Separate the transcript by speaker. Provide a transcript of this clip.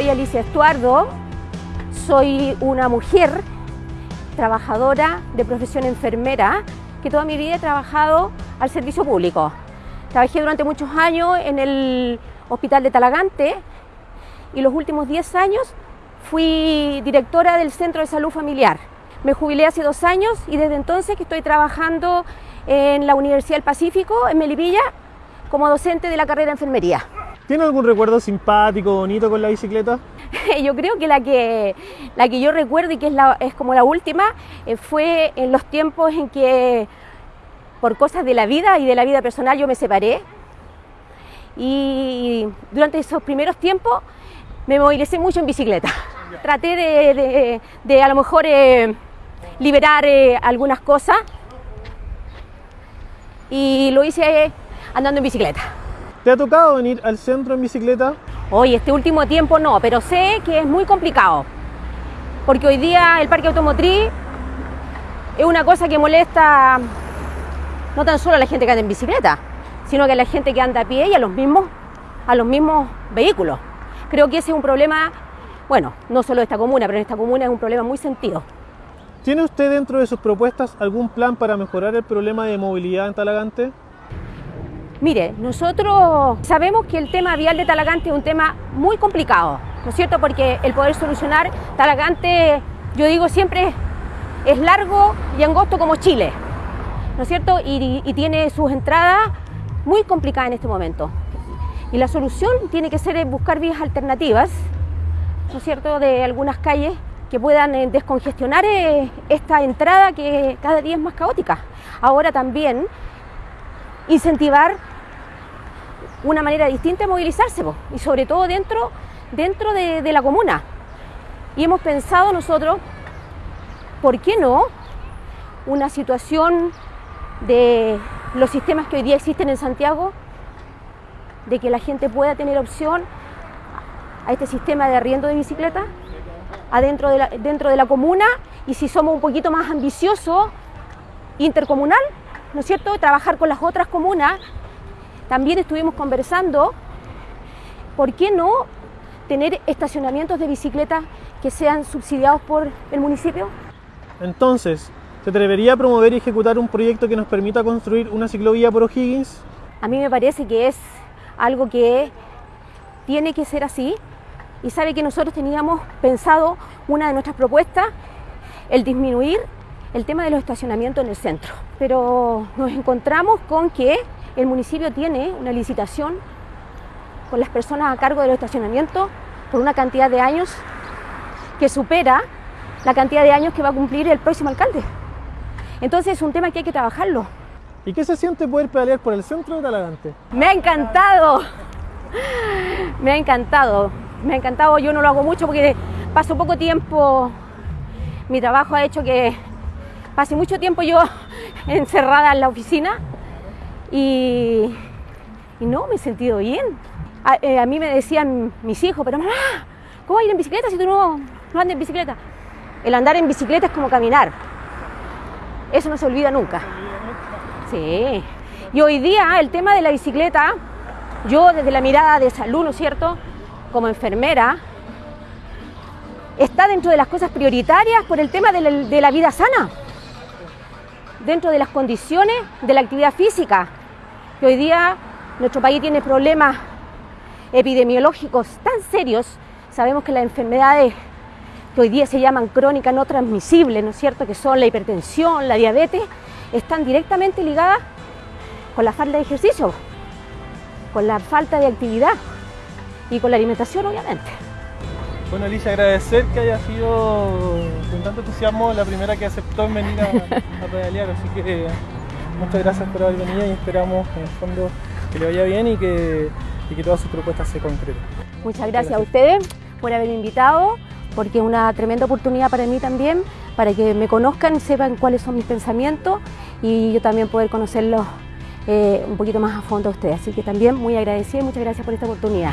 Speaker 1: Soy Alicia Estuardo, soy una mujer trabajadora de profesión enfermera que toda mi vida he trabajado al servicio público. Trabajé durante muchos años en el Hospital de Talagante y los últimos 10 años fui directora del Centro de Salud Familiar. Me jubilé hace dos años y desde entonces que estoy trabajando en la Universidad del Pacífico, en Melipilla, como docente de la carrera de enfermería.
Speaker 2: ¿Tiene algún recuerdo simpático, bonito con la bicicleta?
Speaker 1: yo creo que la que, la que yo recuerdo y que es, la, es como la última eh, fue en los tiempos en que por cosas de la vida y de la vida personal yo me separé y durante esos primeros tiempos me movilicé mucho en bicicleta. Traté de, de, de a lo mejor eh, liberar eh, algunas cosas y lo hice andando en bicicleta.
Speaker 2: ¿Te ha tocado venir al centro en bicicleta?
Speaker 1: Hoy, este último tiempo no, pero sé que es muy complicado. Porque hoy día el parque automotriz es una cosa que molesta no tan solo a la gente que anda en bicicleta, sino que a la gente que anda a pie y a los mismos, a los mismos vehículos. Creo que ese es un problema, bueno, no solo de esta comuna, pero en esta comuna es un problema muy sentido.
Speaker 2: ¿Tiene usted dentro de sus propuestas algún plan para mejorar el problema de movilidad en Talagante?
Speaker 1: Mire, nosotros sabemos que el tema vial de Talagante es un tema muy complicado, ¿no es cierto? Porque el poder solucionar Talagante, yo digo siempre, es largo y angosto como Chile, ¿no es cierto? Y, tiene sus entradas muy complicadas en este momento. Y la solución tiene que ser buscar vías alternativas, ¿no es cierto?, de algunas calles que puedan eh, descongestionar eh, esta entrada que cada día es más caótica. Ahora también incentivar una manera distinta de movilizarse y sobre todo dentro, dentro de, la comuna. Y hemos pensado nosotros, ¿por qué no? Una situación de los sistemas que hoy día existen en Santiago, de que la gente pueda tener opción a este sistema de arriendo de bicicleta adentro de dentro de la comuna y si somos un poquito más ambiciosos, intercomunal, ¿no es cierto? Trabajar con las otras comunas. También estuvimos conversando, ¿por qué no tener estacionamientos de bicicleta que sean subsidiados por el municipio?
Speaker 2: Entonces, ¿se atrevería a promover y ejecutar un proyecto que nos permita construir una ciclovía por O'Higgins?
Speaker 1: A mí me parece que es algo que tiene que ser así y sabe que nosotros teníamos pensado una de nuestras propuestas, el disminuir el tema de los estacionamientos en el centro. Pero nos encontramos con que el municipio tiene una licitación con las personas a cargo de los estacionamientos por una cantidad de años que supera la cantidad de años que va a cumplir el próximo alcalde. Entonces es un tema que hay que trabajarlo.
Speaker 2: ¿Y qué se siente poder pedalear por el centro de Talagante?
Speaker 1: Me ha encantado, me ha encantado, me ha encantado. Yo no lo hago mucho porque paso poco tiempo, mi trabajo ha hecho que pasé mucho tiempo yo encerrada en la oficina y, no, me he sentido bien. A, eh, a, mí me decían mis hijos, pero mamá, ¿cómo ir en bicicleta si tú no, no andas en bicicleta? El andar en bicicleta es como caminar. Eso no se olvida nunca. Sí. Y hoy día el tema de la bicicleta, yo desde la mirada de salud, ¿no es cierto? Como enfermera, está dentro de las cosas prioritarias por el tema de la vida sana, dentro de las condiciones de la actividad física. Que hoy día nuestro país tiene problemas epidemiológicos tan serios, sabemos que las enfermedades que hoy día se llaman crónicas no transmisibles, ¿no es cierto?, que son la hipertensión, la diabetes, están directamente ligadas con la falta de ejercicio, con la falta de actividad y con la alimentación, obviamente.
Speaker 2: Bueno, Alicia, agradecer que haya sido con tanto entusiasmo la primera que aceptó en venir a, a pedalear, así que muchas gracias por haber venido y esperamos en el fondo que le vaya bien y que, y que todas sus propuestas se concreten.
Speaker 1: Muchas gracias, gracias a ustedes por haberme invitado porque es una tremenda oportunidad para mí también, para que me conozcan sepan cuáles son mis pensamientos y yo también poder conocerlos eh, un poquito más a fondo a ustedes. Así que también muy agradecida y muchas gracias por esta oportunidad.